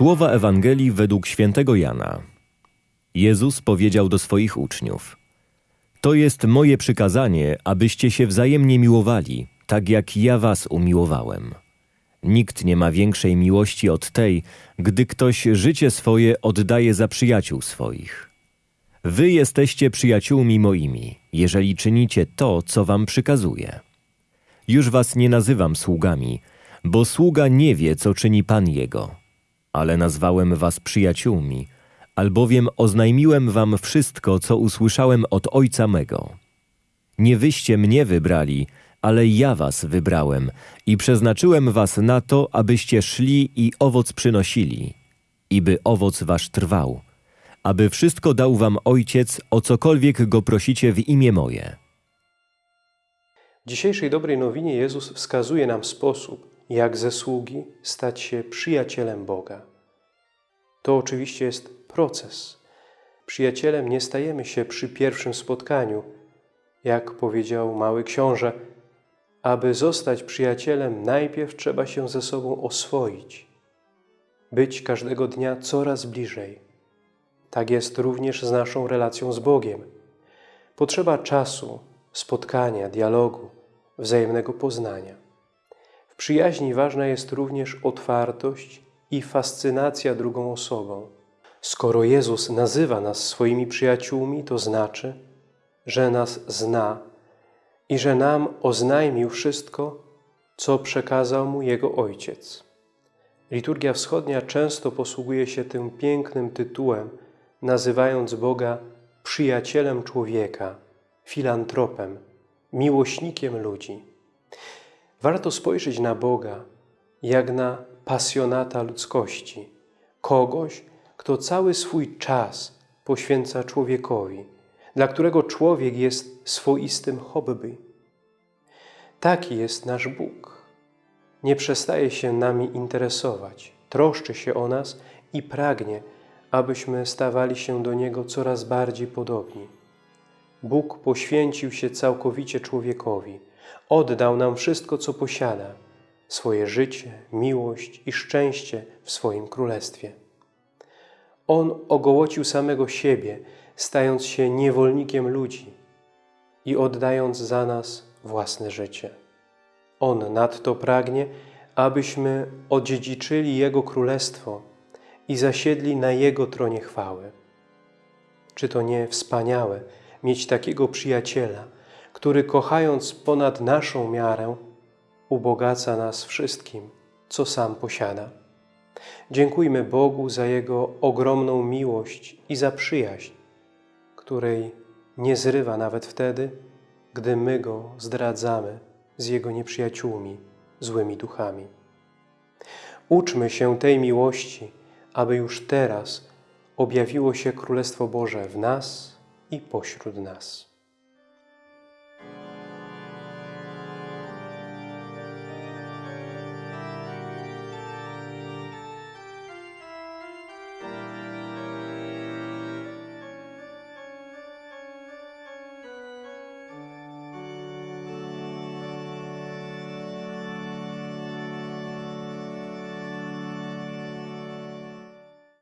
Słowa Ewangelii według świętego Jana. Jezus powiedział do swoich uczniów: To jest moje przykazanie, abyście się wzajemnie miłowali, tak jak ja was umiłowałem. Nikt nie ma większej miłości od tej, gdy ktoś życie swoje oddaje za przyjaciół swoich. Wy jesteście przyjaciółmi moimi, jeżeli czynicie to, co wam przykazuję. Już was nie nazywam sługami, bo sługa nie wie, co czyni Pan jego. Ale nazwałem was przyjaciółmi, albowiem oznajmiłem wam wszystko, co usłyszałem od Ojca mego. Nie wyście mnie wybrali, ale ja was wybrałem i przeznaczyłem was na to, abyście szli i owoc przynosili, i by owoc wasz trwał, aby wszystko dał wam Ojciec, o cokolwiek go prosicie w imię moje. W dzisiejszej dobrej nowinie Jezus wskazuje nam sposób, jak ze sługi stać się przyjacielem Boga. To oczywiście jest proces. Przyjacielem nie stajemy się przy pierwszym spotkaniu. Jak powiedział mały książę, aby zostać przyjacielem, najpierw trzeba się ze sobą oswoić, być każdego dnia coraz bliżej. Tak jest również z naszą relacją z Bogiem. Potrzeba czasu, spotkania, dialogu, wzajemnego poznania. Przyjaźni ważna jest również otwartość i fascynacja drugą osobą. Skoro Jezus nazywa nas swoimi przyjaciółmi, to znaczy, że nas zna i że nam oznajmił wszystko, co przekazał Mu Jego Ojciec. Liturgia Wschodnia często posługuje się tym pięknym tytułem, nazywając Boga przyjacielem człowieka, filantropem, miłośnikiem ludzi. Warto spojrzeć na Boga jak na pasjonata ludzkości, kogoś, kto cały swój czas poświęca człowiekowi, dla którego człowiek jest swoistym hobby. Taki jest nasz Bóg. Nie przestaje się nami interesować, troszczy się o nas i pragnie, abyśmy stawali się do Niego coraz bardziej podobni. Bóg poświęcił się całkowicie człowiekowi, oddał nam wszystko, co posiada, swoje życie, miłość i szczęście w swoim królestwie. On ogołocił samego siebie, stając się niewolnikiem ludzi i oddając za nas własne życie. On nadto pragnie, abyśmy odziedziczyli Jego Królestwo i zasiedli na Jego tronie chwały. Czy to nie wspaniałe mieć takiego przyjaciela, który kochając ponad naszą miarę, ubogaca nas wszystkim, co sam posiada. Dziękujmy Bogu za Jego ogromną miłość i za przyjaźń, której nie zrywa nawet wtedy, gdy my Go zdradzamy z Jego nieprzyjaciółmi, złymi duchami. Uczmy się tej miłości, aby już teraz objawiło się Królestwo Boże w nas i pośród nas.